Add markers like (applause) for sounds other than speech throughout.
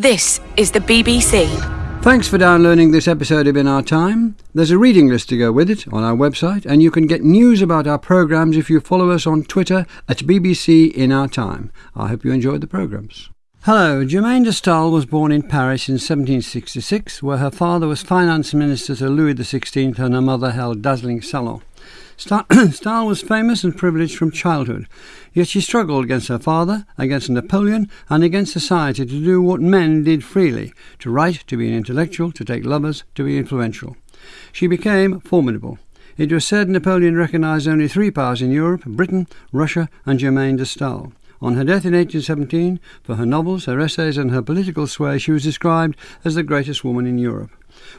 This is the BBC. Thanks for downloading this episode of In Our Time. There's a reading list to go with it on our website, and you can get news about our programmes if you follow us on Twitter at BBC In Our Time. I hope you enjoyed the programmes. Hello, Germaine de Stael was born in Paris in 1766, where her father was finance minister to Louis XVI and her mother held dazzling salon. Stael (clears throat) was famous and privileged from childhood, yet she struggled against her father, against Napoleon, and against society to do what men did freely to write, to be an intellectual, to take lovers, to be influential. She became formidable. It was said Napoleon recognized only three powers in Europe Britain, Russia, and Germaine de Stael. On her death in 1817, for her novels, her essays, and her political sway, she was described as the greatest woman in Europe.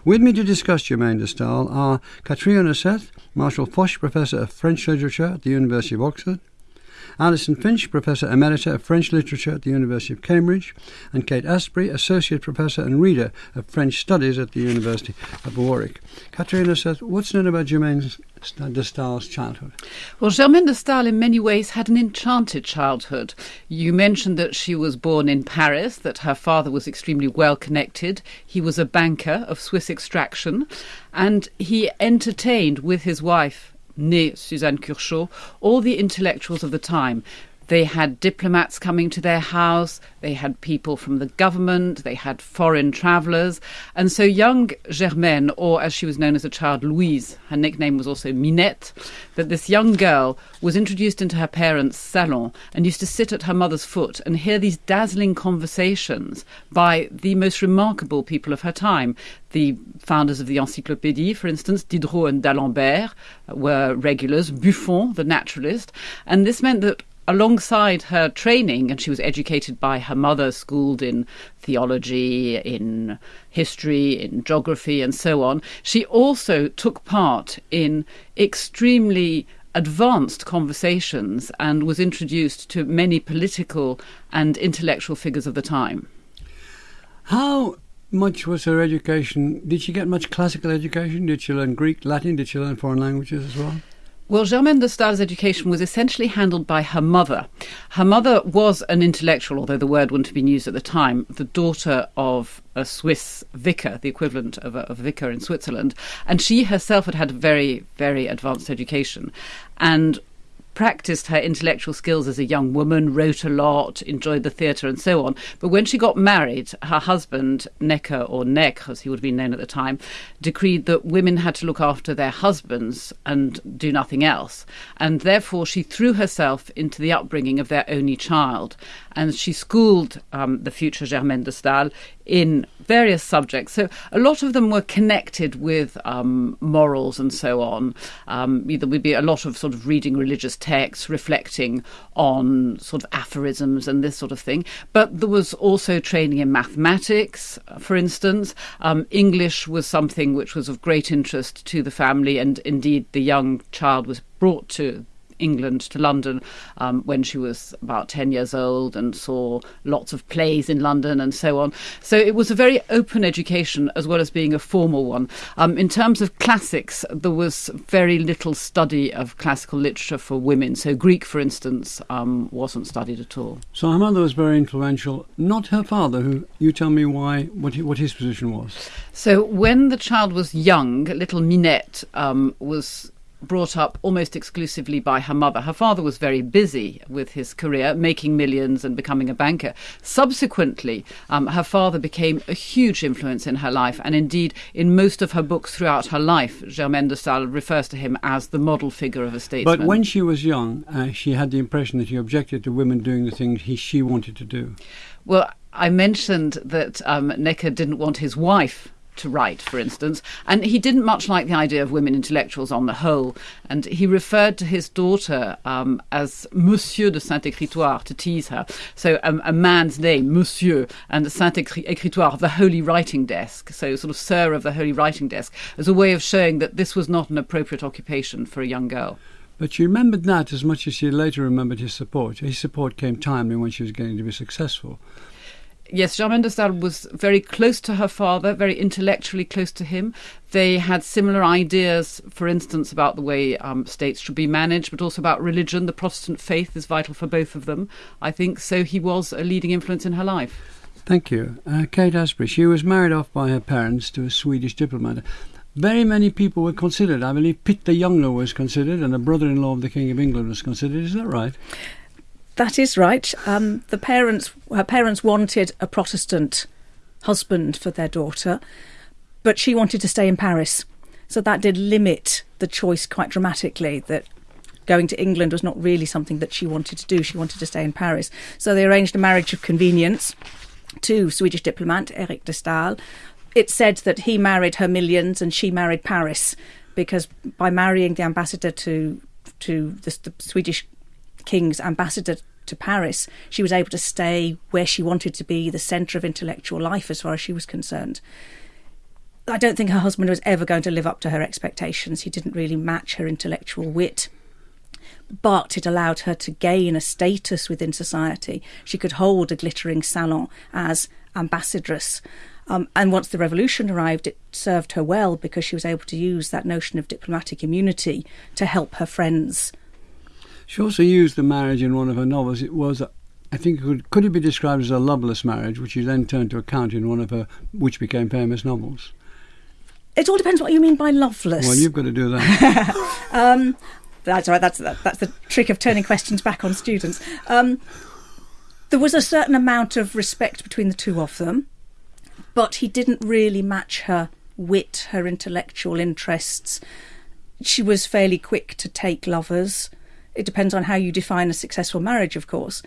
With me to discuss Germaine de Stael are uh, Catriona Seth, Marshal Foch Professor of French Literature at the University of Oxford, Alison Finch, Professor Emerita of French Literature at the University of Cambridge, and Kate Astbury, Associate Professor and Reader of French Studies at the University of Warwick. Catriona Seth, what's known about Germaine de Stael's childhood? Well, Germaine de Stael in many ways had an enchanted childhood. You mentioned that she was born in Paris, that her father was extremely well connected. He was a banker of Swiss extraction, and he entertained with his wife née Suzanne Curchod, all the intellectuals of the time. They had diplomats coming to their house, they had people from the government, they had foreign travellers. And so young Germaine, or as she was known as a child, Louise, her nickname was also Minette, that this young girl was introduced into her parents' salon and used to sit at her mother's foot and hear these dazzling conversations by the most remarkable people of her time. The founders of the Encyclopédie, for instance, Diderot and D'Alembert, uh, were regulars, Buffon, the naturalist. And this meant that alongside her training, and she was educated by her mother, schooled in theology, in history, in geography, and so on, she also took part in extremely advanced conversations and was introduced to many political and intellectual figures of the time. How much was her education? Did she get much classical education? Did she learn Greek, Latin? Did she learn foreign languages as well? Well, Germaine de Stael's education was essentially handled by her mother. Her mother was an intellectual, although the word wouldn't have been used at the time, the daughter of a Swiss vicar, the equivalent of a, of a vicar in Switzerland. And she herself had had a very, very advanced education. And practiced her intellectual skills as a young woman, wrote a lot, enjoyed the theatre, and so on. But when she got married, her husband, Necker, or Neck, as he would have been known at the time, decreed that women had to look after their husbands and do nothing else. And therefore, she threw herself into the upbringing of their only child. And she schooled um, the future Germaine de Stael in various subjects. So a lot of them were connected with um, morals and so on. Um, there would be a lot of sort of reading religious texts, reflecting on sort of aphorisms and this sort of thing. But there was also training in mathematics, for instance. Um, English was something which was of great interest to the family, and indeed the young child was brought to England to London um, when she was about 10 years old and saw lots of plays in London and so on. So it was a very open education as well as being a formal one. Um, in terms of classics, there was very little study of classical literature for women. So Greek, for instance, um, wasn't studied at all. So her mother was very influential, not her father, who you tell me why, what, he, what his position was. So when the child was young, little Minette um, was brought up almost exclusively by her mother. Her father was very busy with his career, making millions and becoming a banker. Subsequently, um, her father became a huge influence in her life, and indeed, in most of her books throughout her life, Germaine de Stael refers to him as the model figure of a statesman. But when she was young, uh, she had the impression that he objected to women doing the things he, she wanted to do. Well, I mentioned that um, Necker didn't want his wife to write, for instance, and he didn't much like the idea of women intellectuals on the whole, and he referred to his daughter um, as Monsieur de Saint-Écritoire to tease her. So um, a man's name, Monsieur, and the Saint-Écritoire, the holy writing desk, so sort of Sir of the holy writing desk, as a way of showing that this was not an appropriate occupation for a young girl. But she remembered that as much as she later remembered his support. His support came timely when she was going to be successful yes, Germaine de Stael was very close to her father, very intellectually close to him. They had similar ideas, for instance, about the way um, states should be managed, but also about religion. The Protestant faith is vital for both of them, I think. So he was a leading influence in her life. Thank you. Uh, Kate Astbury, she was married off by her parents to a Swedish diplomat. Very many people were considered. I believe Pitt the Younger was considered, and a brother-in-law of the King of England was considered. Is that right? That is right. Um, the parents, her parents wanted a Protestant husband for their daughter, but she wanted to stay in Paris. So that did limit the choice quite dramatically. That going to England was not really something that she wanted to do. She wanted to stay in Paris. So they arranged a marriage of convenience to Swedish diplomat Eric de Stael. It said that he married her millions and she married Paris because by marrying the ambassador to to the, the Swedish king's ambassador to Paris, she was able to stay where she wanted to be, the centre of intellectual life as far as she was concerned. I don't think her husband was ever going to live up to her expectations. He didn't really match her intellectual wit. But it allowed her to gain a status within society. She could hold a glittering salon as ambassadress. Um, and once the revolution arrived, it served her well because she was able to use that notion of diplomatic immunity to help her friends she also used the marriage in one of her novels. It was, I think, could, could it be described as a loveless marriage, which she then turned to account in one of her, which became famous novels? It all depends what you mean by loveless. Well, you've got to do that. (laughs) um, that's right. That's that, that's the trick of turning questions back on students. Um, there was a certain amount of respect between the two of them, but he didn't really match her wit, her intellectual interests. She was fairly quick to take lovers. It depends on how you define a successful marriage, of course.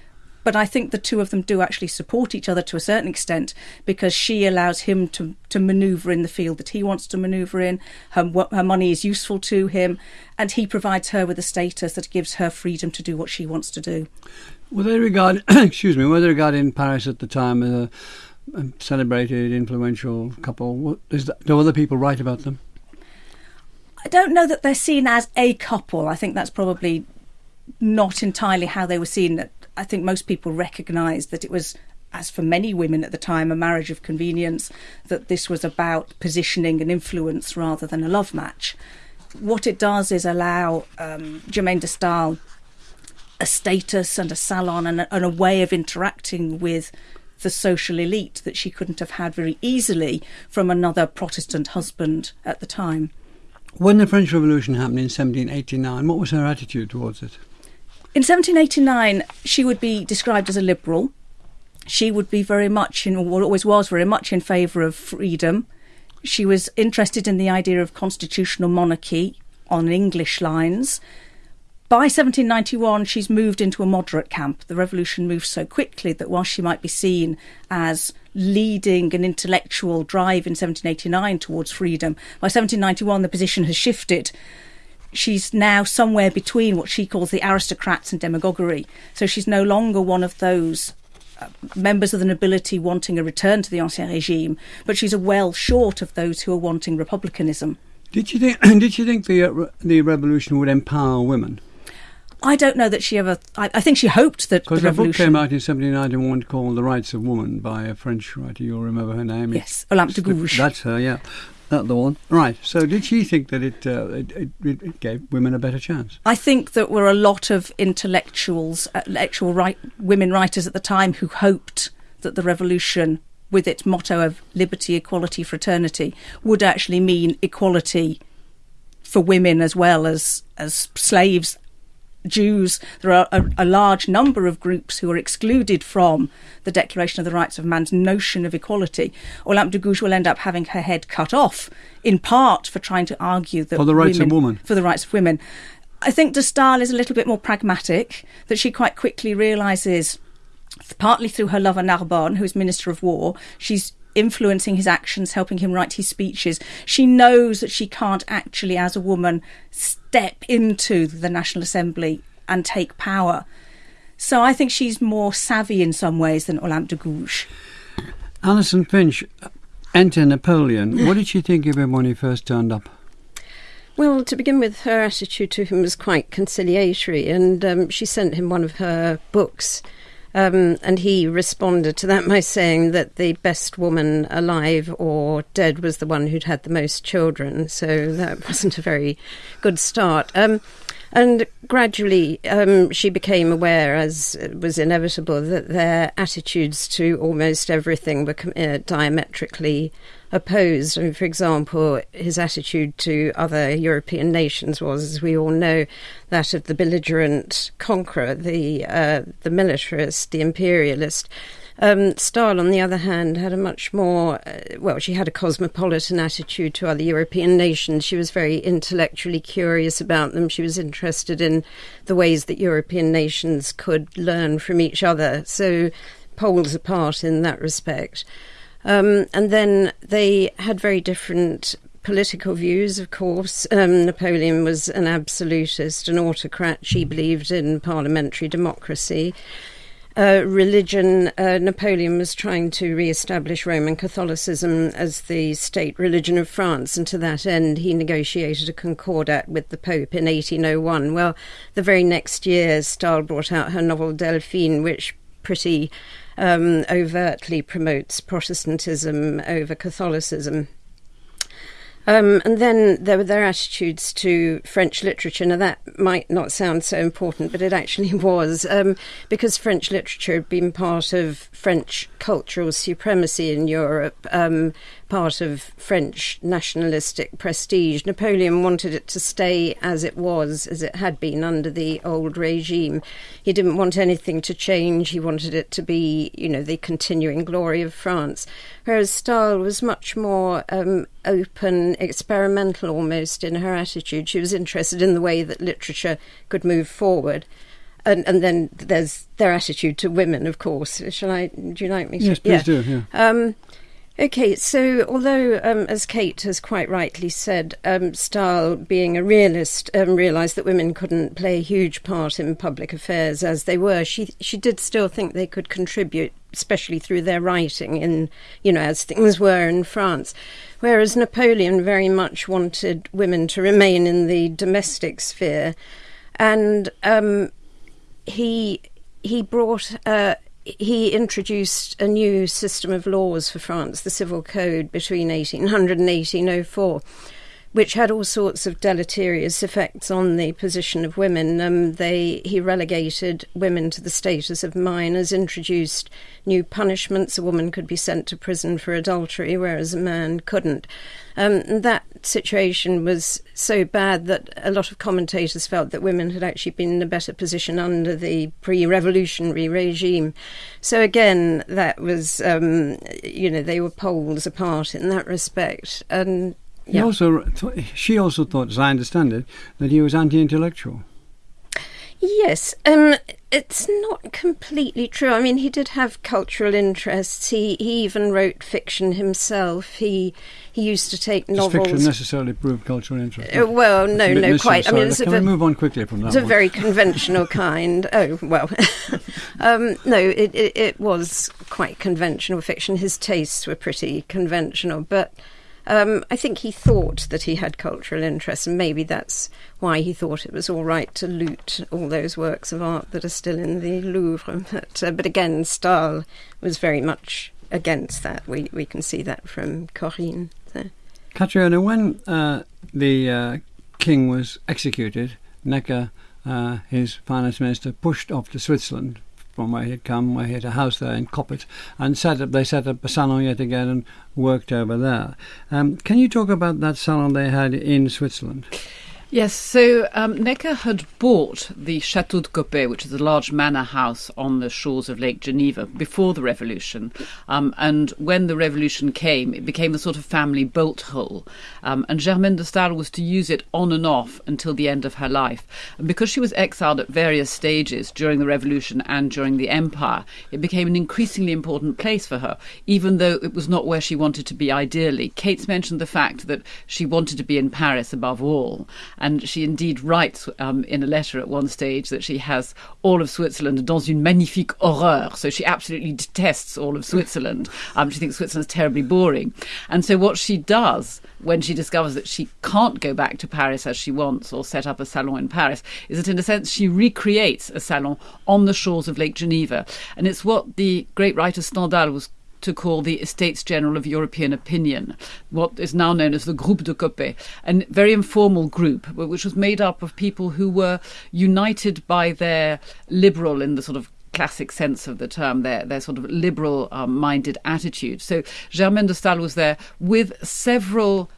But I think the two of them do actually support each other to a certain extent because she allows him to, to maneuver in the field that he wants to maneuver in. Her, her money is useful to him, and he provides her with a status that gives her freedom to do what she wants to do. Were they regard, (coughs) excuse me, were they regarded in Paris at the time as a, a celebrated, influential couple? What, is that, do other people write about them? I don't know that they're seen as a couple. I think that's probably not entirely how they were seen. I think most people recognised that it was, as for many women at the time, a marriage of convenience, that this was about positioning and influence rather than a love match. What it does is allow um, Germaine de Stael a status and a salon and a, and a way of interacting with the social elite that she couldn't have had very easily from another Protestant husband at the time. When the French Revolution happened in 1789, what was her attitude towards it? In 1789, she would be described as a liberal. She would be very much in, or always was very much in favour of freedom. She was interested in the idea of constitutional monarchy on English lines. By 1791, she's moved into a moderate camp. The revolution moves so quickly that while she might be seen as leading an intellectual drive in 1789 towards freedom, by 1791 the position has shifted she's now somewhere between what she calls the aristocrats and demagoguery. So she's no longer one of those uh, members of the nobility wanting a return to the ancien regime, but she's a well short of those who are wanting republicanism. Did you think? (clears throat) Did you think the uh, the revolution would empower women? I don't know that she ever. I, I think she hoped that because the revolution. book came out in 1791 called "The Rights of Woman" by a French writer. You'll remember her name. Yes, Olympe de Gouges. That's her. Yeah. That the one, right? So, did she think that it, uh, it, it, gave women a better chance? I think that were a lot of intellectuals, uh, intellectual right, women writers at the time who hoped that the revolution, with its motto of liberty, equality, fraternity, would actually mean equality for women as well as as slaves Jews, there are a, a, large number of groups who are excluded from the Declaration of the Rights of Man's notion of equality. Olympe de Gouges will end up having her head cut off, in part for trying to argue that for the rights women, of women. For the rights of women. I think de Stael is a little bit more pragmatic, that she quite quickly realises, partly through her lover Narbonne, who is Minister of War, she's influencing his actions, helping him write his speeches. She knows that she can't actually, as a woman, step into the National Assembly and take power. So I think she's more savvy in some ways than Olympe de Gouges. Alison Finch, enter Napoleon. What did she think of him when he first turned up? Well, to begin with, her attitude to him was quite conciliatory, and um, she sent him one of her books um, and he responded to that by saying that the best woman alive or dead was the one who'd had the most children. So that (laughs) wasn't a very good start. Um, And gradually, um, she became aware, as was inevitable, that their attitudes to almost everything were uh, diametrically opposed. Mean, for example, his attitude to other European nations was, as we all know, that of the belligerent conqueror, the uh, the militarist, the imperialist. Um, Stael, on the other hand, had a much more, uh, well, she had a cosmopolitan attitude to other European nations. She was very intellectually curious about them. She was interested in the ways that European nations could learn from each other. So, poles apart in that respect. Um, and then they had very different political views, of course. Um, Napoleon was an absolutist, an autocrat. She believed in parliamentary democracy uh, religion, uh, Napoleon was trying to re establish Roman Catholicism as the state religion of France, and to that end, he negotiated a concordat with the Pope in 1801. Well, the very next year, Stael brought out her novel Delphine, which pretty um, overtly promotes Protestantism over Catholicism. Um, and then there were their attitudes to French literature. Now, that might not sound so important, but it actually (laughs) was, um, because French literature had been part of French cultural supremacy in Europe. Um, part of French nationalistic prestige. Napoleon wanted it to stay as it was, as it had been under the old regime. He didn't want anything to change. He wanted it to be, you know, the continuing glory of France. Whereas Stael was much more um, open, experimental almost in her attitude. She was interested in the way that literature could move forward. And, and then there's their attitude to women, of course. Shall I? Do you like me? To, yes, please yeah. do. Yeah. Um, Okay, so although, um, as Kate has quite rightly said, um, Stael, being a realist, um, realised that women couldn't play a huge part in public affairs as they were, she she did still think they could contribute, especially through their writing, in you know as things were in France. Whereas Napoleon very much wanted women to remain in the domestic sphere, and um, he he brought. Uh, he introduced a new system of laws for France, the Civil Code, between 1800 and 1804, which had all sorts of deleterious effects on the position of women. Um, they he relegated women to the status of minors, introduced new punishments. A woman could be sent to prison for adultery, whereas a man couldn't. Um, that situation was so bad that a lot of commentators felt that women had actually been in a better position under the pre-revolutionary regime. So again, that was, um, you know, they were poles apart in that respect, and he yeah. also th- she also thought, as I understand it, that he was anti-intellectual. Yes, um, it's not completely true. I mean, he did have cultural interests. He he even wrote fiction himself. He he used to take Does novels. fiction necessarily prove cultural interest? Uh, well, no, no, quite. I mean, it's can we move on quickly from that? It's one? a very conventional kind. (laughs) Oh well, (laughs) um, no, it, it it was quite conventional fiction. His tastes were pretty conventional, but um, I think he thought that he had cultural interests, and maybe that's why he thought it was all right to loot all those works of art that are still in the Louvre. (laughs) But, uh, but again, Stael was very much against that. We we can see that from Corinne. So. Catriona, when uh, the uh, king was executed, Necker, uh, his finance minister, pushed off to Switzerland from where he had come, where he had a house there in Coppet, and set up. They set up a salon yet again and worked over there. Um, can you talk about that salon they had in Switzerland? Yes, so um, Necker had bought the Chateau de Coppet, which is a large manor house on the shores of Lake Geneva, before the revolution. Um, and when the revolution came, it became a sort of family bolt hole. Um, and Germaine de Stael was to use it on and off until the end of her life. And because she was exiled at various stages during the revolution and during the empire, it became an increasingly important place for her, even though it was not where she wanted to be ideally. Kate's mentioned the fact that she wanted to be in Paris above all. And she indeed writes um, in a letter at one stage that she has all of Switzerland dans une magnifique horreur. So she absolutely detests all of Switzerland. (laughs) Um, she thinks Switzerland's terribly boring. And so what she does when she discovers that she can't go back to Paris as she wants or set up a salon in Paris is that in a sense she recreates a salon on the shores of Lake Geneva. And it's what the great writer Stendhal was to call the Estates General of European Opinion, what is now known as the Groupe de Coppet, a very informal group which was made up of people who were united by their liberal, in the sort of classic sense of the term, their their sort of liberal um, minded attitude. So Germaine de Stael was there with several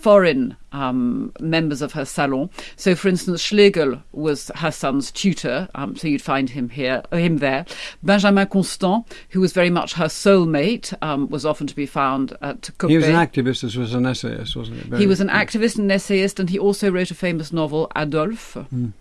foreign um, members of her salon. So, for instance, Schlegel was her son's tutor, um, so you'd find him here, him there. Benjamin Constant, who was very much her soulmate, um, was often to be found at Coppet. He was an activist as well as an essayist, wasn't he? Very, he was an activist and essayist, and he also wrote a famous novel, Adolphe. Mm.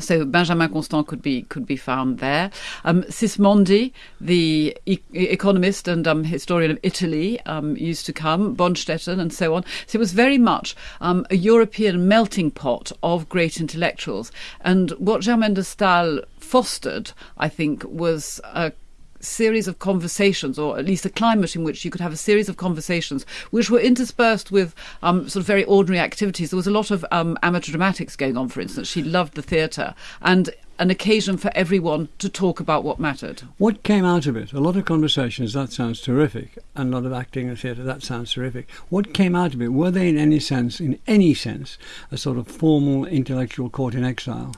So Benjamin Constant could be could be found there. Um, Sismondi, the e- economist and um, historian of Italy, um, used to come. Bonstetten and so on. So it was very much um, a European melting pot of great intellectuals. And what Germaine de Stael fostered, I think, was a series of conversations, or at least a climate in which you could have a series of conversations, which were interspersed with um, sort of very ordinary activities. There was a lot of um, amateur dramatics going on, for instance. She loved the theatre. And an occasion for everyone to talk about what mattered. What came out of it? A lot of conversations, that sounds terrific, and a lot of acting and theatre, that sounds terrific. What came out of it? Were they in any sense, in any sense, a sort of formal intellectual court in exile?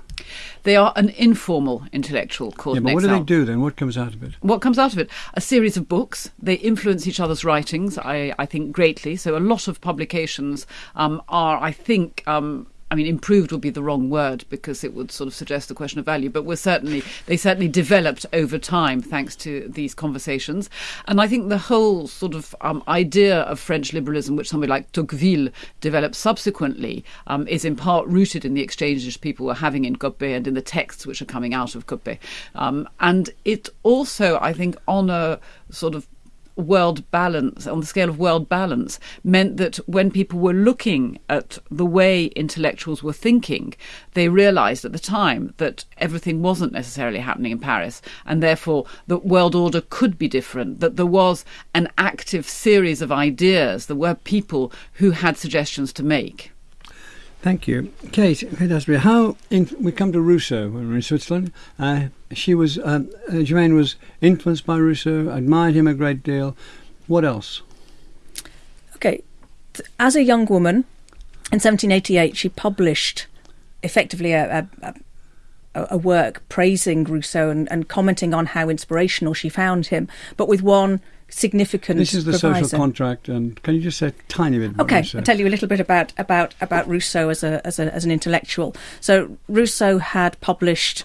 They are an informal intellectual court yeah, but what do they do then? What comes out of it? What comes out of it? A series of books. They influence each other's writings, I, I think, greatly. So a lot of publications um, are, I think, um, I mean, improved would be the wrong word because it would sort of suggest the question of value, but we're certainly, they certainly developed over time thanks to these conversations. And I think the whole sort of um, idea of French liberalism, which somebody like Tocqueville developed subsequently, um, is in part rooted in the exchanges people were having in Coppet and in the texts which are coming out of Coppet. Um, and it also, I think, on a sort of world balance, on the scale of world balance, meant that when people were looking at the way intellectuals were thinking, they realized at the time that everything wasn't necessarily happening in Paris, and therefore the world order could be different, that there was an active series of ideas, there were people who had suggestions to make. Thank you. Kate, Kate Astbury, how we come to Rousseau when we're in Switzerland. Uh, she was, um, uh, Germaine was influenced by Rousseau, admired him a great deal. What else? Okay, as a young woman, in 1788, she published effectively a, a, a, a work praising Rousseau and, and commenting on how inspirational she found him, but with one significant. This is the proviso. social contract, and can you just say a tiny bit about Okay, Rousseau? I'll tell you a little bit about about about Rousseau as a as a as an intellectual. So Rousseau had published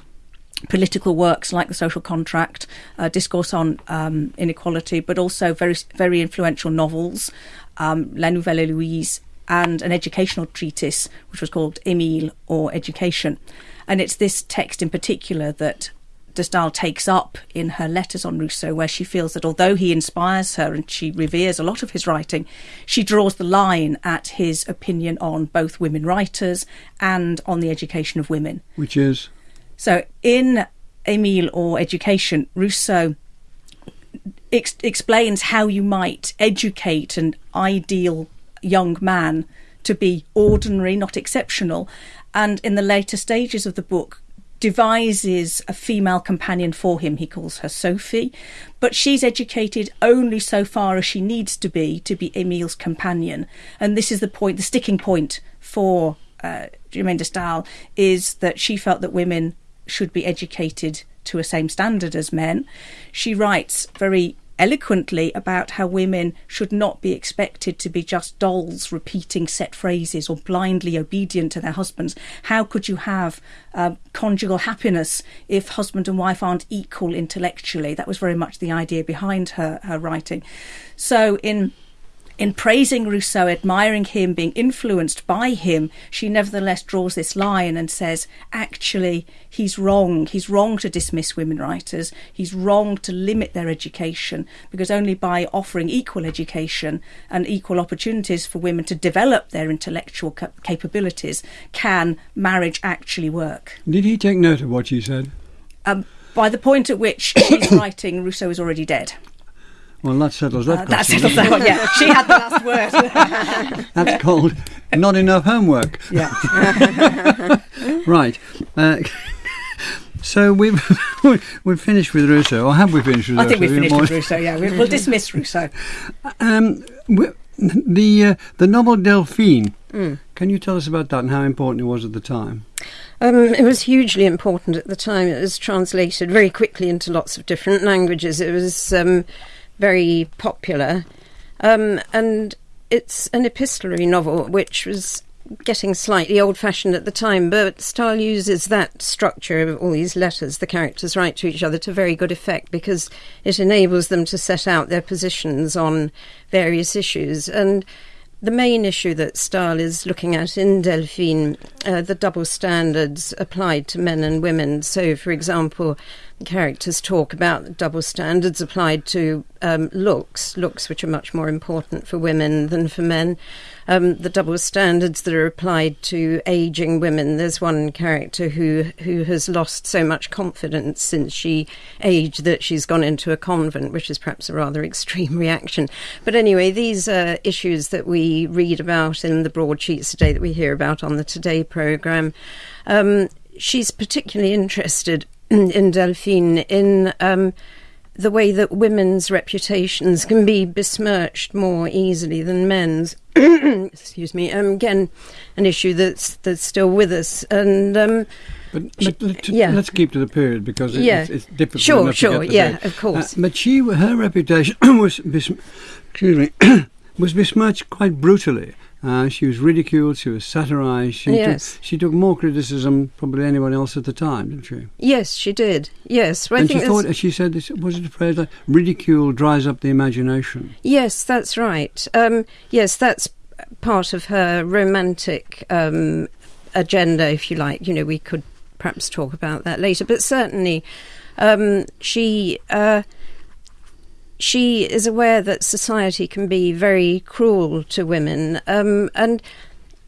political works like the social contract, uh, discourse on um, inequality, but also very very influential novels, um, La Nouvelle Héloïse and an educational treatise which was called Émile or Education, and it's this text in particular that de Stael takes up in her letters on Rousseau, where she feels that although he inspires her and she reveres a lot of his writing, she draws the line at his opinion on both women writers and on the education of women. Which is So in Emile or Education, Rousseau ex- explains how you might educate an ideal young man to be ordinary, not exceptional, and in the later stages of the book devises a female companion for him. He calls her Sophie, but she's educated only so far as she needs to be to be Emile's companion. And this is the point, the sticking point for uh, Germaine de Stael is that she felt that women should be educated to a same standard as men. She writes very eloquently about how women should not be expected to be just dolls repeating set phrases or blindly obedient to their husbands. How could you have uh, conjugal happiness if husband and wife aren't equal intellectually? That was very much the idea behind her, her writing. So in in praising Rousseau, admiring him, being influenced by him, she nevertheless draws this line and says, actually, he's wrong. He's wrong to dismiss women writers. He's wrong to limit their education because only by offering equal education and equal opportunities for women to develop their intellectual cap- capabilities can marriage actually work. Did he take note of what she said? Um, by the point at which she's (coughs) writing, Rousseau is already dead. Well, that settles that Uh, that settles that one, yeah. She had the last word. (laughs) That's called not enough homework. yeah. (laughs) Right. Uh, (laughs) So we've we've finished with Rousseau, or have we finished with I Rousseau? think we've finished with Rousseau. Yeah, we- we'll dismiss Rousseau. Um, the uh, the novel Delphine. Mm. Can you tell us about that and how important it was at the time? Um, it was hugely important at the time. It was translated very quickly into lots of different languages. It was um, very popular. Um, and it's an epistolary novel, which was getting slightly old fashioned at the time, but Stael uses that structure of all these letters the characters write to each other to very good effect because it enables them to set out their positions on various issues. And the main issue that Stael is looking at in Delphine, uh, the double standards applied to men and women. So, for example, characters talk about double standards applied to um, looks, looks which are much more important for women than for men. Um, the double standards that are applied to aging women. There's one character who who has lost so much confidence since she aged that she's gone into a convent, which is perhaps a rather extreme (laughs) reaction. But anyway, these are issues that we read about in the broadsheets today that we hear about on the Today programme. Um, she's particularly interested (clears throat) in Delphine in um, the way that women's reputations can be besmirched more easily than men's. (clears throat) Excuse me. Um, again, an issue that's that's still with us, and um, But, She- but yeah. let's keep to the period because it, Yeah. it's, it's difficult. Sure, sure, yeah, date. of course. Uh, but she, her reputation (clears throat) was, bes- excuse me, was besmirched quite brutally. Uh, she was ridiculed. She was satirised. She Yes. took, she took more criticism probably than anyone else at the time, didn't she? yes, she did. Yes, well, and she thought, she said, this, was it a phrase like ridicule dries up the imagination? Yes, that's right. Um, yes, that's part of her romantic um, agenda, if you like. You know, we could perhaps talk about that later, but certainly um, she. Uh, she is aware that society can be very cruel to women, um, and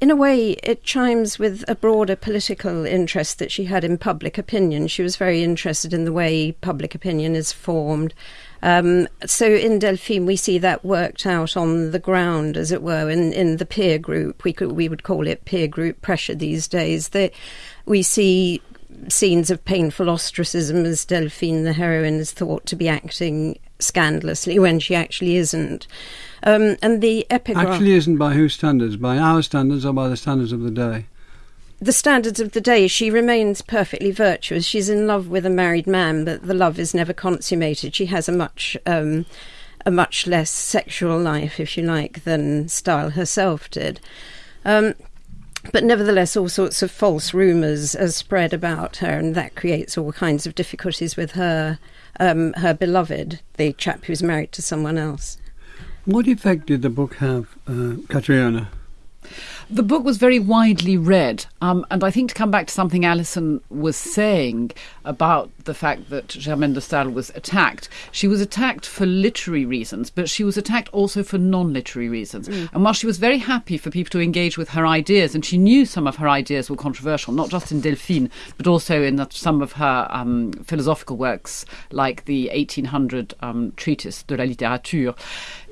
in a way, it chimes with a broader political interest that she had in public opinion. She was very interested in the way public opinion is formed. Um, so in Delphine, we see that worked out on the ground, as it were, in, in the peer group. We could we would call it peer group pressure these days. We see scenes of painful ostracism as Delphine, the heroine, is thought to be acting scandalously when she actually isn't. Um, and the epigraph. Actually, isn't by whose standards? By our standards or by the standards of the day? the standards of the day, she remains perfectly virtuous. She's in love with a married man, but the love is never consummated. She has a much um, a much less sexual life, if you like, than Stael herself did. Um, but nevertheless, all sorts of false rumours are spread about her, and that creates all kinds of difficulties with her um, her beloved, the chap who's married to someone else. What effect did the book have, uh, Catriona? The book was very widely read, um, and I think to come back to something Alison was saying about the fact that Germaine de Stael was attacked, she was attacked for literary reasons, but she was attacked also for non-literary reasons. And while she was very happy for people to engage with her ideas, and she knew some of her ideas were controversial, not just in Delphine, but also in some of her um, philosophical works, like the 1800 um, treatise de la littérature,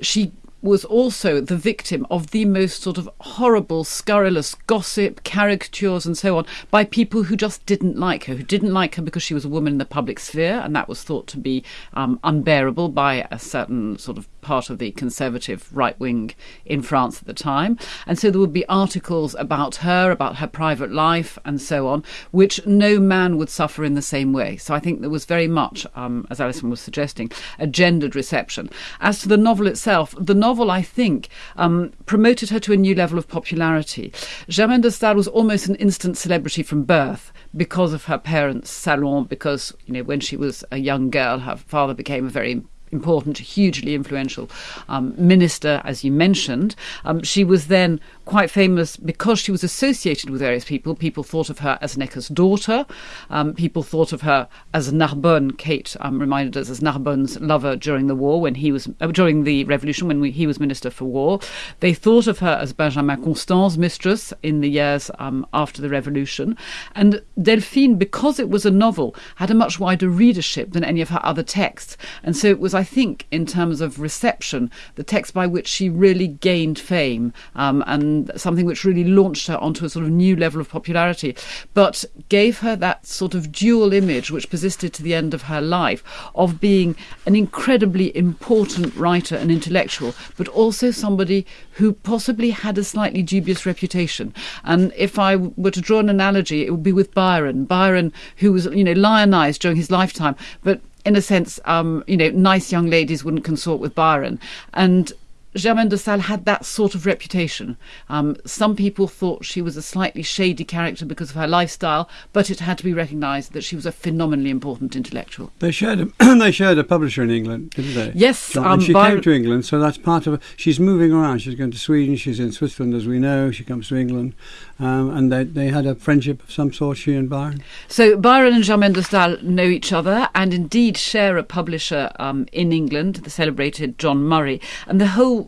she was also the victim of the most sort of horrible, scurrilous gossip, caricatures, and so on by people who just didn't like her, who didn't like her because she was a woman in the public sphere, and that was thought to be um, unbearable by a certain sort of part of the conservative right wing in France at the time. And so there would be articles about her, about her private life, and so on, which no man would suffer in the same way. So I think there was very much, um, as Alison was suggesting, a gendered reception. As to the novel itself, the novel, I think, um, promoted her to a new level of popularity. Germaine de Stael was almost an instant celebrity from birth because of her parents' salon, because, you know, when she was a young girl, her father became a very important, hugely influential um, minister, as you mentioned. Um, she was then quite famous because she was associated with various people. People thought of her as Necker's daughter. Um, people thought of her as Narbonne. Kate um, reminded us as Narbonne's lover during the war when he was uh, during the revolution when we, he was minister for war. They thought of her as Benjamin Constant's mistress in the years um, after the revolution. And Delphine, because it was a novel, had a much wider readership than any of her other texts. And so it was, I think, in terms of reception, the text by which she really gained fame um, and something which really launched her onto a sort of new level of popularity, but gave her that sort of dual image which persisted to the end of her life of being an incredibly important writer and intellectual, but also somebody who possibly had a slightly dubious reputation. And if I were to draw an analogy, it would be with Byron. Byron, who was, you know, lionized during his lifetime, but in a sense, um, you know, nice young ladies wouldn't consort with Byron. And Germaine de Stael had that sort of reputation. Um, some people thought she was a slightly shady character because of her lifestyle, but it had to be recognised that she was a phenomenally important intellectual. They shared a, (clears throat) they shared a publisher in England, didn't they? Yes, um, and she Byron- came to England, so that's part of. She's moving around. She's going to Sweden. She's in Switzerland, as we know. She comes to England, um, and they they had a friendship of some sort. She and Byron. So Byron and Germaine de Stael know each other and indeed share a publisher um, in England, the celebrated John Murray. And the whole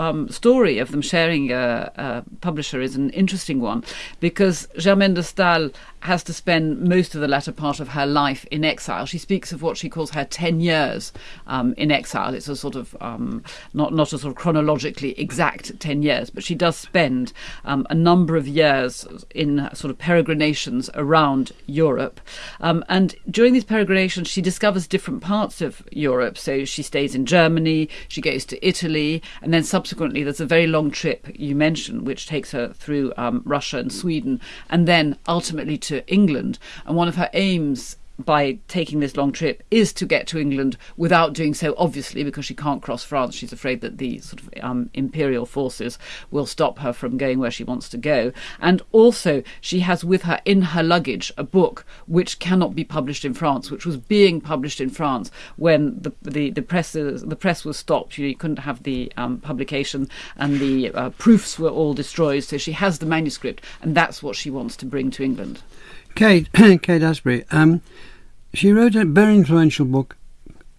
um, story of them sharing a, a publisher is an interesting one because Germaine de Stael has to spend most of the latter part of her life in exile. She speaks of what she calls her 10 years um, in exile. It's a sort of, um, not, not a sort of chronologically exact 10 years, but she does spend um, a number of years in sort of peregrinations around Europe. Um, and during these peregrinations, she discovers different parts of Europe. So she stays in Germany, she goes to Italy, and then subsequently there's a very long trip you mentioned, which takes her through um, Russia and Sweden, and then ultimately to England. And one of her aims by taking this long trip is to get to England without doing so, obviously, because she can't cross France. She's afraid that the sort of um, imperial forces will stop her from going where she wants to go. And also, she has with her in her luggage a book which cannot be published in France, which was being published in France when the the, the press the press was stopped. You, know, you couldn't have the um, publication, and the uh, proofs were all destroyed. So she has the manuscript, and that's what she wants to bring to England. Kate (clears throat) Kate Astbury. Um, she wrote a very influential book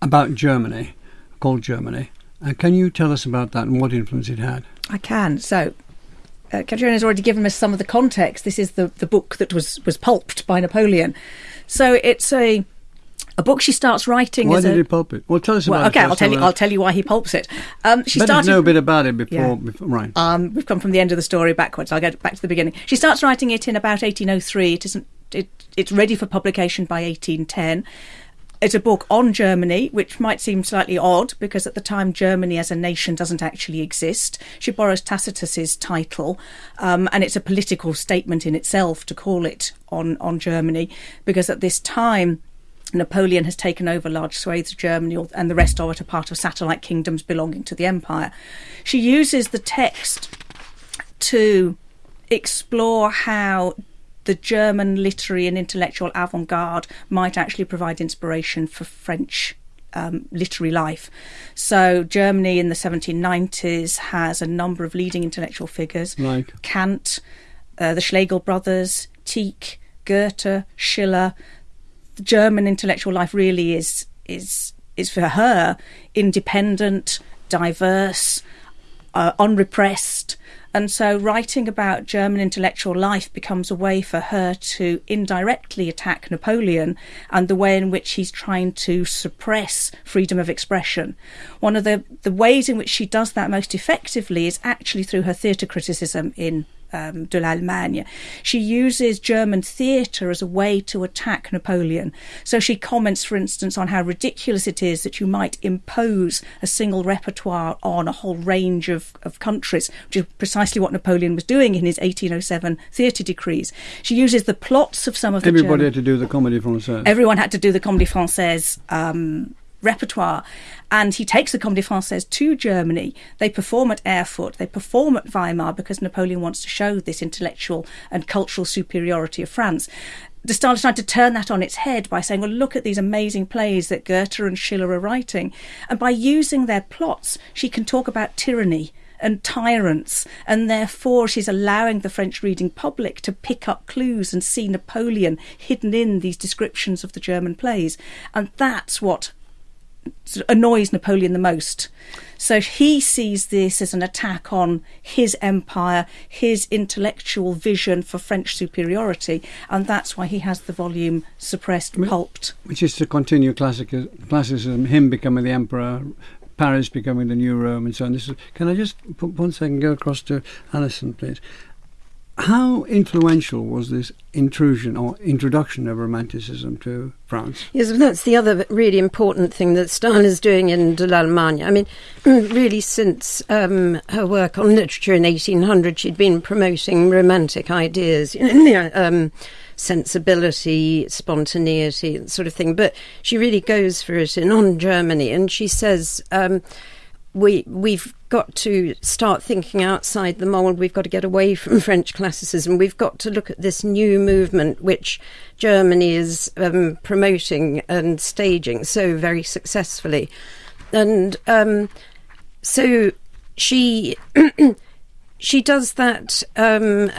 about Germany called Germany. Uh, can you tell us about that and what influence it had? I can. So, uh, has already given us some of the context. This is the, the book that was, was pulped by Napoleon. So it's a a book she starts writing. Why did a, he pulp it? Well, tell us well, about okay, it. I'll tell you. I'll tell you why he pulps it. Um, she Better started know a bit about it before, Yeah. before right. Um, we've come from the end of the story backwards. I'll get back to the beginning. She starts writing it in about 1803. It isn't. It, it's ready for publication by 1810. It's a book on Germany, which might seem slightly odd because at the time Germany as a nation doesn't actually exist. She borrows Tacitus's title, um, and it's a political statement in itself to call it on on Germany because at this time. Napoleon has taken over large swathes of Germany, and the rest of it are part of satellite kingdoms belonging to the empire. She uses the text to explore how the German literary and intellectual avant garde might actually provide inspiration for French um, literary life. So, Germany in the 1790s has a number of leading intellectual figures Like? Kant, uh, the Schlegel brothers, Tieck, Goethe, Schiller. The German intellectual life really is is is for her independent, diverse, uh, unrepressed. And so, writing about German intellectual life becomes a way for her to indirectly attack Napoleon and the way in which he's trying to suppress freedom of expression. One of the, the ways in which she does that most effectively is actually through her theatre criticism in um, de l'Allemagne. She uses German theatre as a way to attack Napoleon. So she comments, for instance, on how ridiculous it is that you might impose a single repertoire on a whole range of, of countries, which is precisely what Napoleon was doing in his 1807 theatre decrees. She uses the plots of some of the Everybody German- had to do the Comédie Française. everyone had to do the Comédie Française um, repertoire. And he takes the Comédie Française to Germany. They perform at Erfurt. They perform at Weimar because Napoleon wants to show this intellectual and cultural superiority of France. De Stael trying to turn that on its head by saying, well, look at these amazing plays that Goethe and Schiller are writing. And by using their plots, she can talk about tyranny and tyrants, and therefore she's allowing the French reading public to pick up clues and see Napoleon hidden in these descriptions of the German plays. And that's what annoys Napoleon the most. So he sees this as an attack on his empire, his intellectual vision for French superiority, and that's why he has the volume suppressed, pulped. Which is to continue classic, classicism, him becoming the emperor, Paris becoming the new Rome, and so on. This is, can I just put one second go across to Alison, please? How influential was this intrusion or introduction of Romanticism to France? Yes, that's the other really important thing that Stael is doing in De l'Allemagne. I mean, (clears throat) really, since um, her work on literature in 1800, she'd been promoting romantic ideas, (clears throat) um, sensibility, spontaneity, that sort of thing. But she really goes for it in On Germany, and she says. Um, we we've got to start thinking outside the mold. We've got to get away from (laughs) French classicism. We've got to look at this new movement which Germany is um, promoting and staging so very successfully, and um, so she. (clears throat) she does that um,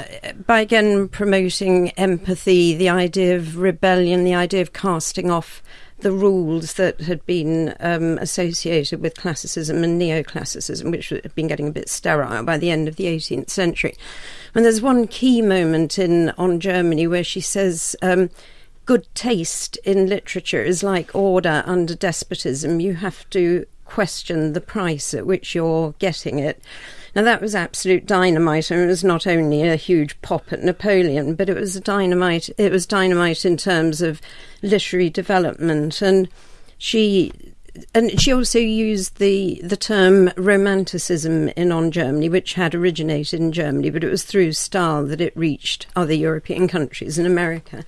by again promoting empathy, the idea of rebellion, the idea of casting off the rules that had been um, associated with classicism and neoclassicism, which had been getting a bit sterile by the end of the 18th century. And there's one key moment in on Germany where she says. Um, good taste in literature is like order under despotism. You have to question the price at which you're getting it. Now, that was absolute dynamite, and it was not only a huge pop at Napoleon, but it was dynamite. It was dynamite in terms of literary development, and she and she also used the the term romanticism in on Germany, which had originated in Germany, but it was through Stael that it reached other European countries and America.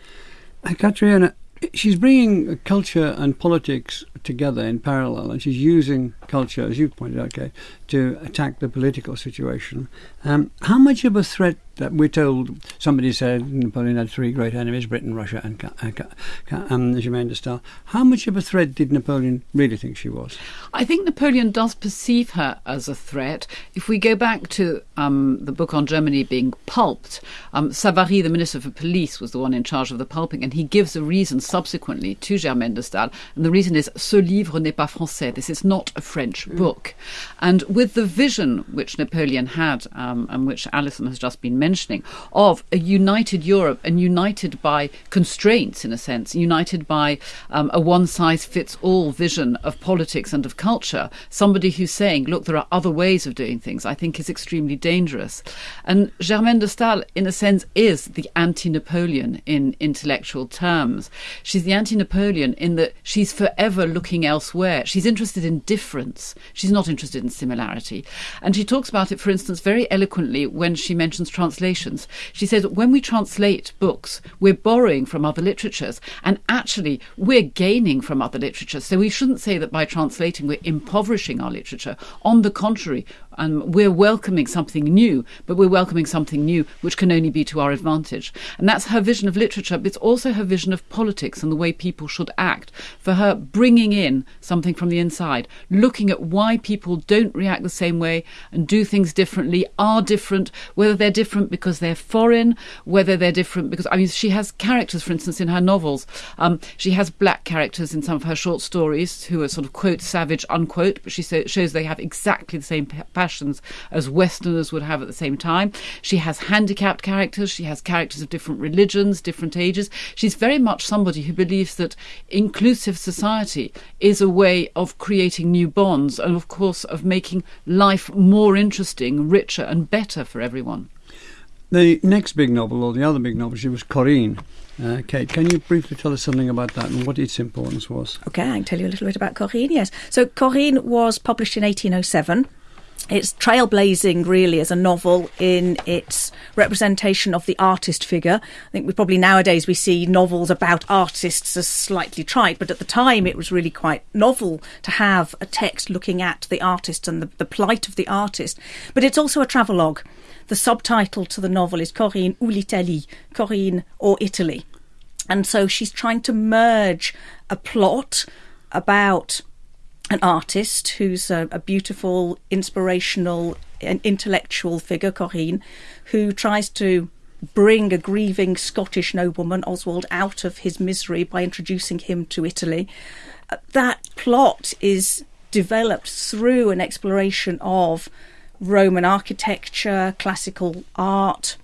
Uh, Catriona, she's bringing culture and politics together in parallel, and she's using culture, as you pointed out, Kate, to attack the political situation. Um, how much of a threat that we're told? Somebody said Napoleon had three great enemies: Britain, Russia, and um, Germaine de Stael. How much of a threat did Napoleon really think she was? I think Napoleon does perceive her as a threat. If we go back to um, the book on Germany being pulped, um, Savary, the Minister for Police, was the one in charge of the pulping, and he gives a reason subsequently to Germaine de Stael, and the reason is "Ce livre n'est pas français." This is not a French mm. book, and with the vision which Napoleon had, um, and which Alison has just been mentioning, of a united Europe and united by constraints, in a sense, united by um, a one size fits all vision of politics and of culture, somebody who's saying, look, there are other ways of doing things, I think is extremely dangerous. And Germaine de Stael, in a sense, is the anti Napoleon in intellectual terms. She's the anti Napoleon in that she's forever looking elsewhere. She's interested in difference. She's not interested in similarity. And she talks about it, for instance, very eloquently when she mentions translations. She says, when we translate books, we're borrowing from other literatures, and actually, we're gaining from other literatures. So we shouldn't say that by translating, we're impoverishing our literature. On the contrary, and we're welcoming something new, but we're welcoming something new which can only be to our advantage. And that's her vision of literature, but it's also her vision of politics and the way people should act. For her, bringing in something from the inside, looking at why people don't react the same way and do things differently, are different, whether they're different because they're foreign, whether they're different because, I mean, she has characters, for instance, in her novels. Um, she has black characters in some of her short stories who are sort of quote savage, unquote, but she shows they have exactly the same passions as Westerners would have at the same time. She has handicapped characters, she has characters of different religions, different ages. She's very much somebody who believes that inclusive society is a way of creating new bonds and, of course, of making life more interesting, richer, and better for everyone. The next big novel, or the other big novel, she was Corinne. Uh, Kate, can you briefly tell us something about that and what its importance was? Okay, I can tell you a little bit about Corinne, yes. So, Corinne was published in 1807 it's trailblazing really as a novel in its representation of the artist figure. I think we probably nowadays we see novels about artists as slightly trite, but at the time it was really quite novel to have a text looking at the artist and the, the plight of the artist. But it's also a travelogue. The subtitle to the novel is Corinne ou l'Italie, Corinne or Italy. And so she's trying to merge a plot about an artist who's a, a beautiful, inspirational, and intellectual figure, Corinne, who tries to bring a grieving Scottish nobleman, Oswald, out of his misery by introducing him to Italy. that plot is developed through an exploration of Roman architecture, classical art,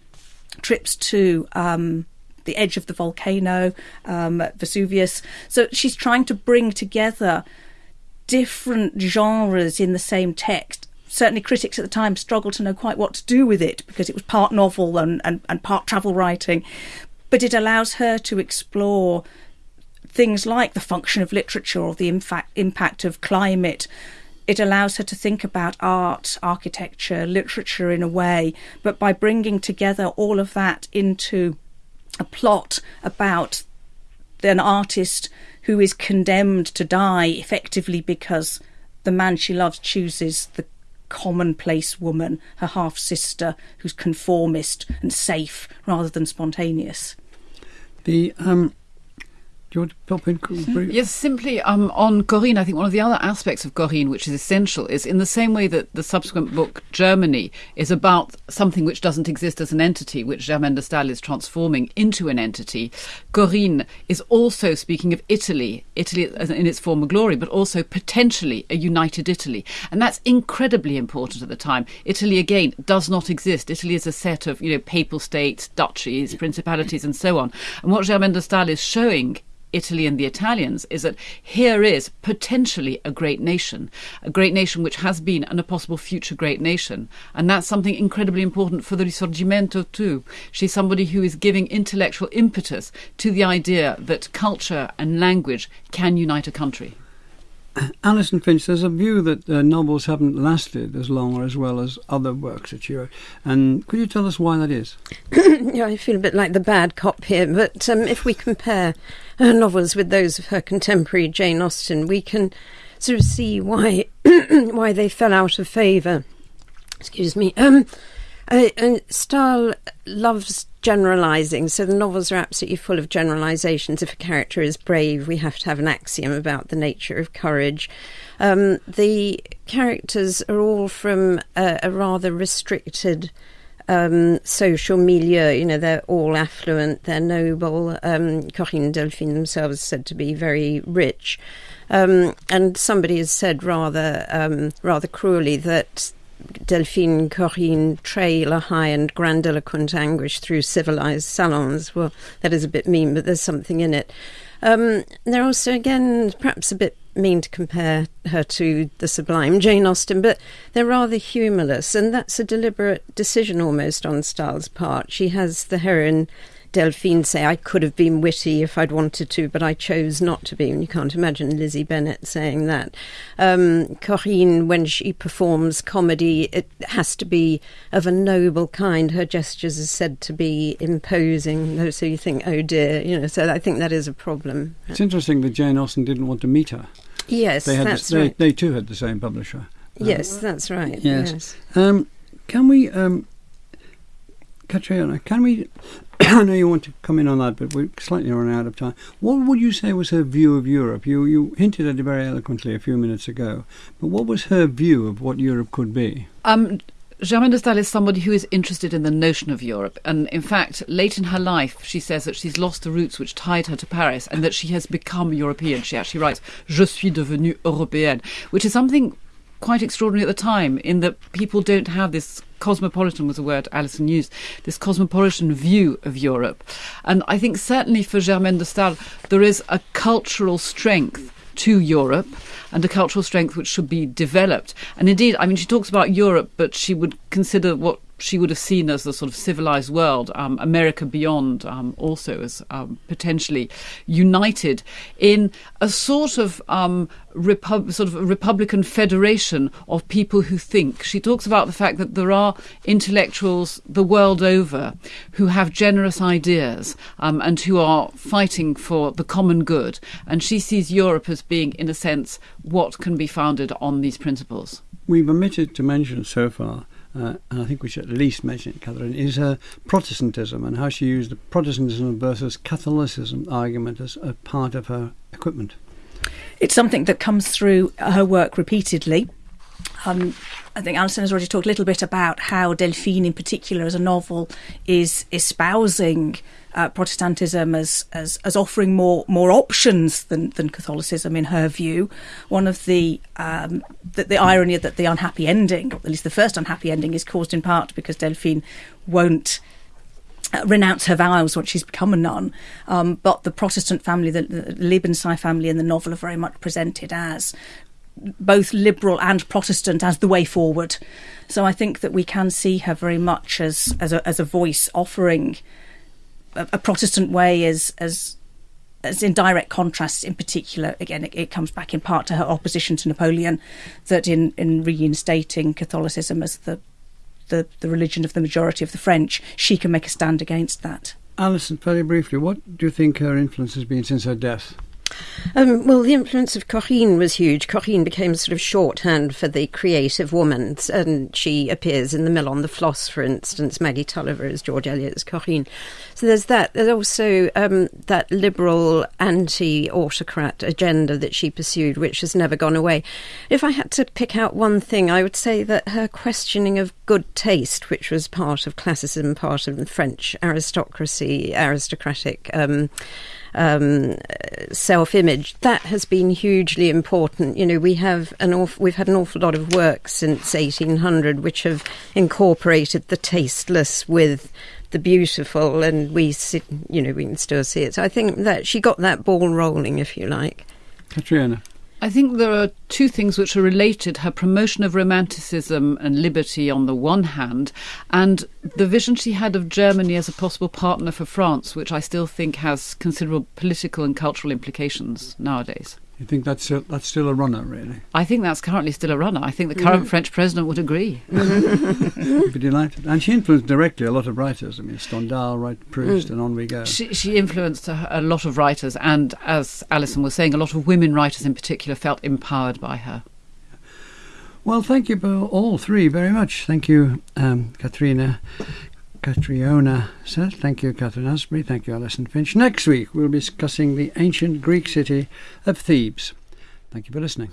trips to um, the edge of the volcano, um, Vesuvius. So she's trying to bring together different genres in the same text. Certainly, critics at the time struggled to know quite what to do with it because it was part novel and, and, and part travel writing. But it allows her to explore things like the function of literature or the impact, impact of climate. It allows her to think about art, architecture, literature in a way, but by bringing together all of that into a plot about an artist who is condemned to die effectively because the man she loves chooses the commonplace woman, her half sister, who's conformist and safe rather than spontaneous. The um, do you want to pop in? Brief? Yes, simply um, on Corinne, I think one of the other aspects of Corinne which is essential is in the same way that the subsequent book, Germany, is about something which doesn't exist as an entity, which Germaine de Stael is transforming into an entity, Corinne is also speaking of Italy, Italy in its former glory, but also potentially a united Italy. And that's incredibly important at the time. Italy, again, does not exist. Italy is a set of, you know, papal states, duchies, principalities, and so on. And what Germaine de Stael is showing Italy and the Italians is that here is potentially a great nation, a great nation which has been and a possible future great nation. And that's something incredibly important for the Risorgimento too. She's somebody who is giving intellectual impetus to the idea that culture and language can unite a country. Alison Finch, there's a view that uh, novels haven't lasted as long or as well as other works that you wrote. And could you tell us why that is? (coughs) yeah, I feel a bit like the bad cop here, but um, if we compare her novels with those of her contemporary Jane Austen, we can sort of see why (coughs) why they fell out of favour. Excuse me. Um, uh, and Stael loves generalizing, so the novels are absolutely full of generalizations. If a character is brave, we have to have an axiom about the nature of courage. Um, the characters are all from a, a rather restricted um, social milieu. You know, they're all affluent, they're noble. Um, Corinne Delphine themselves said to be very rich. Um, and somebody has said rather um, rather cruelly that Delphine Corinne trail a high and grandiloquent anguish through civilized salons. Well, that is a bit mean, but there's something in it. Um, they're also, again, perhaps a bit mean to compare her to the sublime Jane Austen, but they're rather humourless, and that's a deliberate decision almost on Stael's part. She has the heroine Delphine say, I could have been witty if I'd wanted to, but I chose not to be. And you can't imagine Lizzie Bennet saying that. Um, Corinne, when she performs comedy, it has to be of a noble kind. Her gestures are said to be imposing. So you think, oh dear, you know, so I think that is a problem. It's interesting that Jane Austen didn't want to meet her. Yes, they had that's the, they, right. they too had the same publisher. Yes, that's right. Yes. yes. Um, can we, um, Catriona, can we? (coughs) I know you want to come in on that, but we're slightly running out of time. What would you say was her view of Europe? You you hinted at it very eloquently a few minutes ago, but what was her view of what Europe could be? Um, Germaine de Stael is somebody who is interested in the notion of Europe. And in fact, late in her life, she says that she's lost the roots which tied her to Paris and that she has become European. She actually writes, Je suis devenue européenne, which is something quite extraordinary at the time in that people don't have this cosmopolitan was a word Alison used, this cosmopolitan view of Europe. And I think certainly for Germaine de Stael, there is a cultural strength to Europe and a cultural strength which should be developed. And indeed, I mean, she talks about Europe, but she would consider what she would have seen as the sort of civilized world, um, America beyond, um, also as um, potentially united in a sort of um, sort of Republican federation of people who think. She talks about the fact that there are intellectuals the world over who have generous ideas um, and who are fighting for the common good. And she sees Europe as being, in a sense, what can be founded on these principles. We've omitted to mention so far uh, and I think we should at least mention it, Catherine, is uh, Protestantism and how she used the Protestantism versus Catholicism argument as a part of her equipment. It's something that comes through her work repeatedly. Um, I think Alison has already talked a little bit about how Delphine, in particular, as a novel, is espousing uh, Protestantism as, as as offering more more options than, than Catholicism in her view. One of the, um, the the irony that the unhappy ending, or at least the first unhappy ending, is caused in part because Delphine won't. Uh, renounce her vows once she's become a nun, um, but the Protestant family, the, the family in the novel, are very much presented as both liberal and Protestant as the way forward. So I think that we can see her very much as as a, as a voice offering a, a Protestant way as as as in direct contrast in particular. Again it, it, comes back in part to her opposition to Napoleon that in in reinstating Catholicism as the the, the religion of the majority of the French she can make a stand against that. Alison very briefly what do you think her influence has been since her death um, well, the influence of Corinne was huge. Corinne became sort of shorthand for the creative woman, and she appears in The Mill on the Floss, for instance. Maggie Tulliver is George Eliot's Corinne. So there's that. There's also um, that liberal anti-autocrat agenda that she pursued, which has never gone away. If I had to pick out one thing, I would say that her questioning of good taste, which was part of classicism, part of the French aristocracy, aristocratic. Um, um, self-image. That has been hugely important. You know, we have an awful, we've had an awful lot of work since 1800 which have incorporated the tasteless with the beautiful, and we you know, we can still see it. So I think that she got that ball rolling, if you like. Catriona. I think there are two things which are related her promotion of romanticism and liberty on the one hand, and the vision she had of Germany as a possible partner for France, which I still think has considerable political and cultural implications nowadays. You think that's still, that's still a runner, really? I think that's currently still a runner. I think the current mm. French president would agree. (laughs) Be delighted. And she influenced directly a lot of writers. I mean, Stendhal, right, Proust, mm. and on we go. She, she influenced a, a, lot of writers, and as Alison was saying, a lot of women writers in particular felt empowered by her. Well, thank you all three very much. Thank you, um, Katrina, Catriona Seth. Thank you, Catherine Astbury. Thank you, Alison Finch. Next week, we'll be discussing the ancient Greek city of Thebes. Thank you for listening.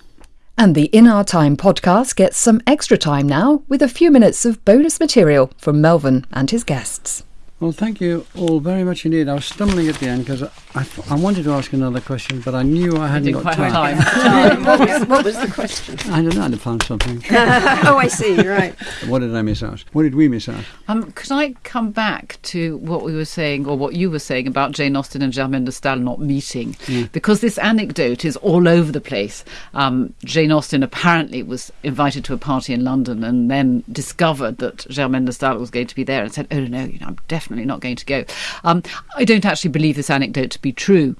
And the In Our Time podcast gets some extra time now with a few minutes of bonus material from Melvyn and his guests. Well, thank you all very much indeed. I was stumbling at the end because I, I, wanted to ask another question, but I knew I hadn't got time. (laughs) time. what, was, what, was, the question? I don't know. I'd found something. (laughs) oh, I see. Right. (laughs) What did I miss out? What did we miss out? Um, could I come back to what we were saying, or what you were saying about Jane Austen and Germaine de Stael not meeting? Mm. Because this anecdote is all over the place. Um, Jane Austen apparently was invited to a party in London and then discovered that Germaine de Stael was going to be there and said, "Oh no, you know, I'm definitely." Definitely not going to go. Um, I don't actually believe this anecdote to be true.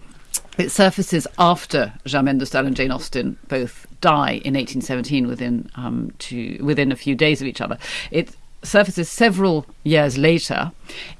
It surfaces after Germaine de and Jane Austen both die in 1817 within um, two, within a few days of each other. It surfaces several years later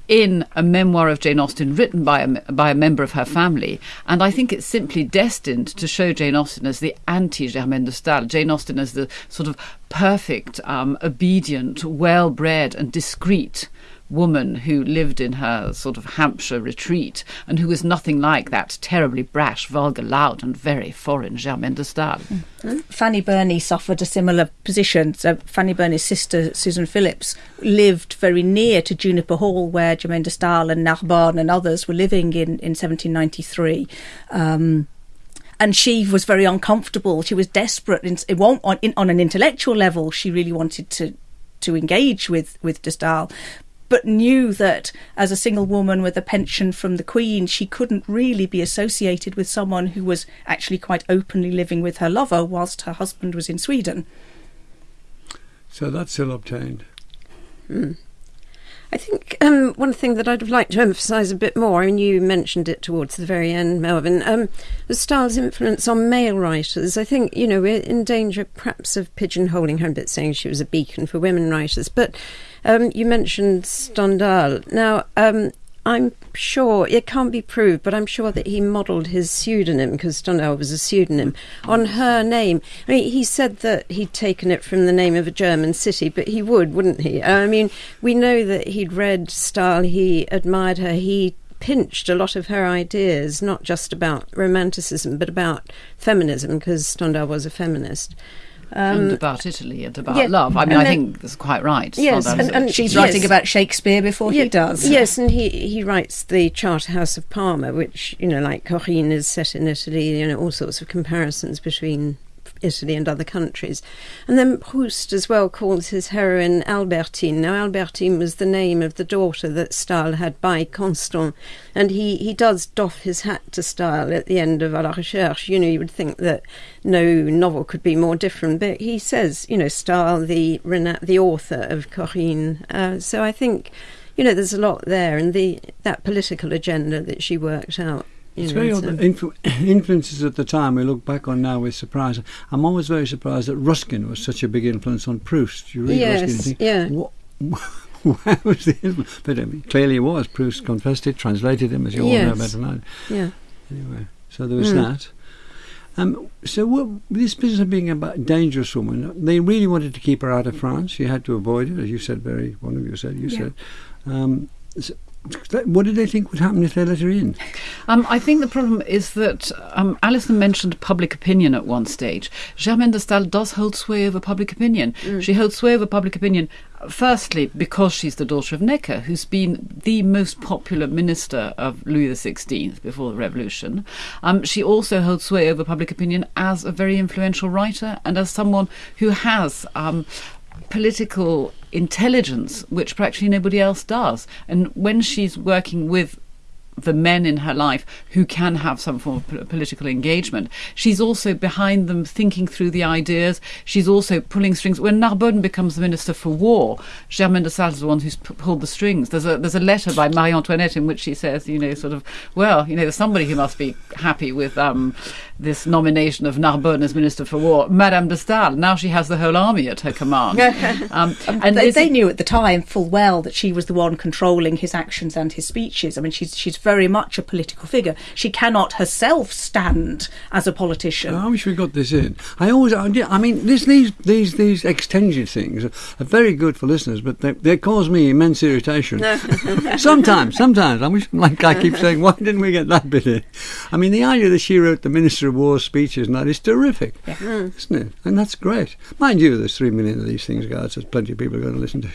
in a memoir of Jane Austen written by a, by a member of her family. And I think it's simply destined to show Jane Austen as the anti Germaine de Stael, Jane Austen as the sort of perfect, um, obedient, well bred, and discreet woman who lived in her sort of Hampshire retreat and who was nothing like that terribly brash, vulgar, loud, and very foreign Germaine de Stael. Mm-hmm. Fanny Burney suffered a similar position. So Fanny Burney's sister, Susan Phillips, lived very near to Juniper Hall, where Germaine de Stael and Narbonne and others were living in, in 1793. Um, and she was very uncomfortable. She was desperate. In, on, on an intellectual level, she really wanted to to engage with with de Stael, but knew that as a single woman with a pension from the Queen, she couldn't really be associated with someone who was actually quite openly living with her lover whilst her husband was in Sweden. So that's still obtained. Mm. I think um, one thing that I'd like to emphasise a bit more, and you mentioned it towards the very end, Melvyn, um, was Stael's influence on male writers. I think, you know, we're in danger perhaps of pigeonholing her a bit, saying she was a beacon for women writers. But um, you mentioned Stendhal. Now, um, I'm sure it can't be proved, but I'm sure that he modelled his pseudonym because Stendhal was a pseudonym on her name. I mean, he said that he'd taken it from the name of a German city, but he would, wouldn't he? I mean, we know that he'd read Stael, he admired her, he pinched a lot of her ideas, not just about romanticism, but about feminism, because Stendhal was a feminist. Um, and about Italy and about yeah, love. I mean, and I then- think that's quite right. Yes, Stendhal, and- and- She's Yes. writing about Shakespeare before he does. Yes, and he, he writes the Charterhouse of Parma, which, you know, like Corinne is set in Italy, you know, all sorts of comparisons between Italy and other countries. And then Proust as well calls his heroine Albertine. Now, Albertine was the name of the daughter that Stael had by Constant, and he, he does doff his hat to Stael at the end of A la Recherche. You know, you would think that no novel could be more different, but he says, you know, Stael, the, the author of Corinne. Uh, so I think you know, there's a lot there, and the that political agenda that she worked out. It's very odd. influ- (coughs) influences at the time we look back on now with surprise. I'm always very surprised that Ruskin was such a big influence on Proust. You read Yes, Ruskin and think, yeah. what, (laughs) where was the influence? But I mean, clearly it was. Proust confessed it, translated him, as you all know Yes. better than I. yeah. Anyway, so there was Mm. that. Um, so what, this business of being a dangerous woman, they really wanted to keep her out of France. She had to avoid it, as you said. Very one of you said. You Yeah. said. Um, so, what did they think would happen if they let her in? Um, I think the problem is that um, Alison mentioned public opinion at one stage. Germaine de Stael does hold sway over public opinion. She holds sway over public opinion, firstly, because she's the daughter of Necker, who's been the most popular minister of Louis XVI before the Revolution. Um, she also holds sway over public opinion as a very influential writer and as someone who has. Um, political intelligence, which practically nobody else does. And when she's working with the men in her life who can have some form of pol- political engagement. She's also behind them thinking through the ideas. She's also pulling strings. When Narbonne becomes the Minister for War, Germaine de Stael is the one who's p- pulled the strings. There's a, there's a letter by Marie Antoinette in which she says, you know, sort of, well, you know, there's somebody who must be happy with um, this nomination of Narbonne as Minister for War. Madame de Stael, now she has the whole army at her command. (laughs) um, And they, they knew at the time full well that she was the one controlling his actions and his speeches. I mean, she's she's very much a political figure. She cannot herself stand as a politician. I wish we got this in. I always, I, I mean, this, these these these extended things are, are very good for listeners, but they, they cause me immense irritation. (laughs) sometimes, sometimes I wish, like I keep saying, why didn't we get that bit in? I mean, the idea that she wrote the Minister of War speeches and that is terrific, isn't it? And that's great. Mind you, there's three million of these things, guys. There's plenty of people going to listen to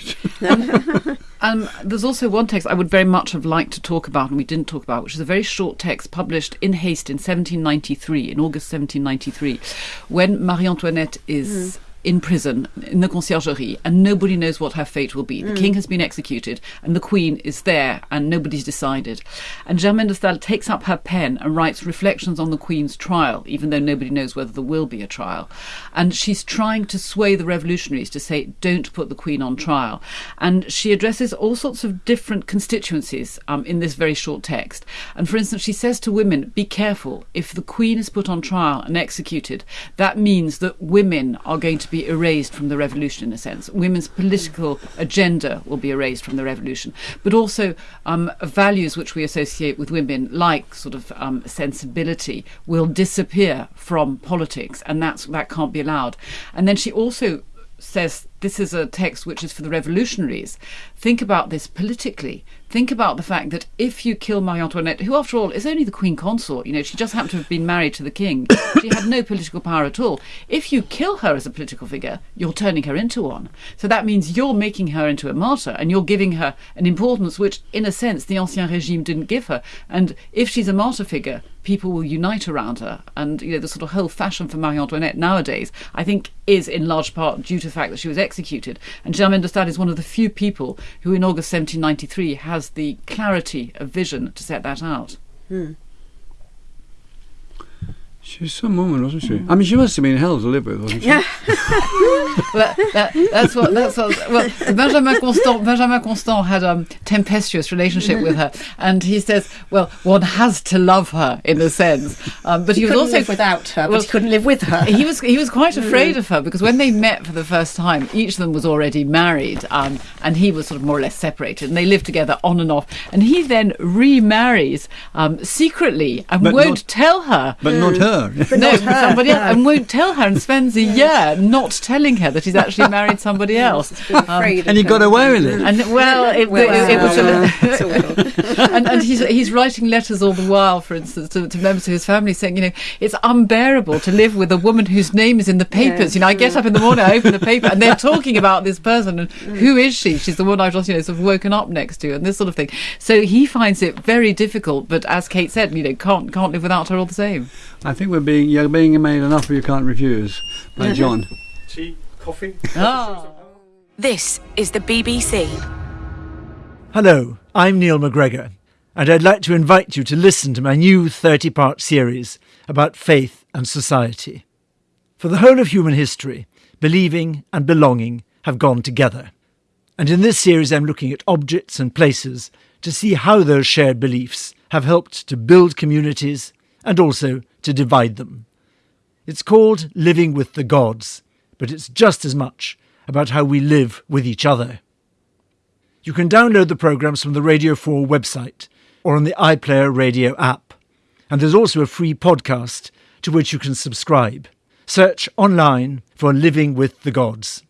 it. (laughs) Um, there's also one text I would very much have liked to talk about, and we didn't talk about, which is a very short text published in haste in 1793, in August 1793, when Marie Antoinette is. Hmm. In prison, in the conciergerie, and nobody knows what her fate will be. The king has been executed, and the queen is there, and nobody's decided. And Germaine de Stael takes up her pen and writes reflections on the queen's trial, even though nobody knows whether there will be a trial. And she's trying to sway the revolutionaries to say, don't put the queen on trial. And she addresses all sorts of different constituencies um, in this very short text. And for instance, she says to women, be careful. If the queen is put on trial and executed, that means that women are going to be erased from the revolution in a sense. Women's political agenda will be erased from the revolution. But also um, values which we associate with women, like sort of um, sensibility, will disappear from politics, and that's that can't be allowed. And then she also says this is a text which is for the revolutionaries. Think about this politically. Think about the fact that if you kill Marie Antoinette, who after all is only the queen consort, you know, she just happened to have been married to the king. (coughs) she had no political power at all. If you kill her as a political figure, you're turning her into one. So that means you're making her into a martyr and you're giving her an importance which, in a sense, the Ancien Regime didn't give her. And if she's a martyr figure, people will unite around her. And you know, the sort of whole fashion for Marie Antoinette nowadays, I think, is in large part due to the fact that she was executed. And Germaine de Stael is one of the few people who, in August 1793, has the clarity of vision to set that out. She was some woman, wasn't she? I mean, she must have been hell to live with, wasn't she? (laughs) Well, that, that's what that's what. Well, Benjamin Constant Benjamin Constant had a tempestuous relationship with her, and he says, well, one has to love her in a sense, um, but he, He was couldn't also live without her, but well, he couldn't live with her. he was he was quite afraid of her because when they met for the first time, each of them was already married, um, and he was sort of more or less separated, and they lived together on and off. And he then remarries um, secretly and But won't not- tell her. But not her. Her. (laughs) no, not her, somebody else, and won't tell her, and spends a year not telling her that he's actually married somebody else. Um, and he got away with it. and well, it, Well, it, it was well, a, it's (laughs) awful. and, and he's he's writing letters all the while, for instance, to, to members of his family, saying, you know, it's unbearable to live with a woman whose name is in the papers. Yeah. You know, I get up in the morning, I open the paper, and they're talking about this person, and who is she? She's the one I've just, you know, sort of woken up next to, and this sort of thing. So he finds it very difficult, but as Kate said, you know, can't can't live without her all the same. I think we're being you're being made an offer you can't refuse by (laughs) John. Tea, coffee. Oh. This is the BBC. Hello, I'm Neil MacGregor, and I'd like to invite you to listen to my new 30 part series about faith and society. For the whole of human history, believing and belonging have gone together. And in this series, I'm looking at objects and places to see how those shared beliefs have helped to build communities and also to divide them. It's called Living with the Gods, but it's just as much about how we live with each other. You can download the programmes from the Radio 4 website or on the iPlayer radio app. And there's also a free podcast to which you can subscribe. Search online for Living with the Gods.